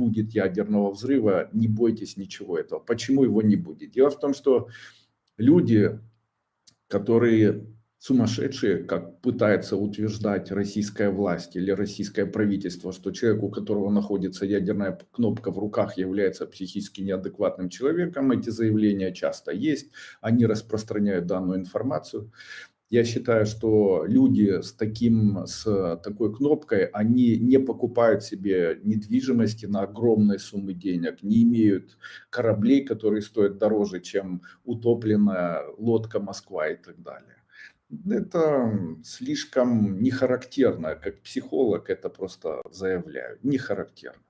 будет ядерного взрыва, не бойтесь ничего этого. Почему его не будет? Дело в том, что люди, которые сумасшедшие, как пытается утверждать российская власть или российское правительство, что человек, у которого находится ядерная кнопка в руках, является психически неадекватным человеком. Эти заявления часто есть, они распространяют данную информацию. Я считаю, что люди с, таким, с такой кнопкой, они не покупают себе недвижимости на огромные суммы денег, не имеют кораблей, которые стоят дороже, чем утопленная лодка Москва и так далее. Это слишком не характерно, как психолог это просто заявляю, не характерно.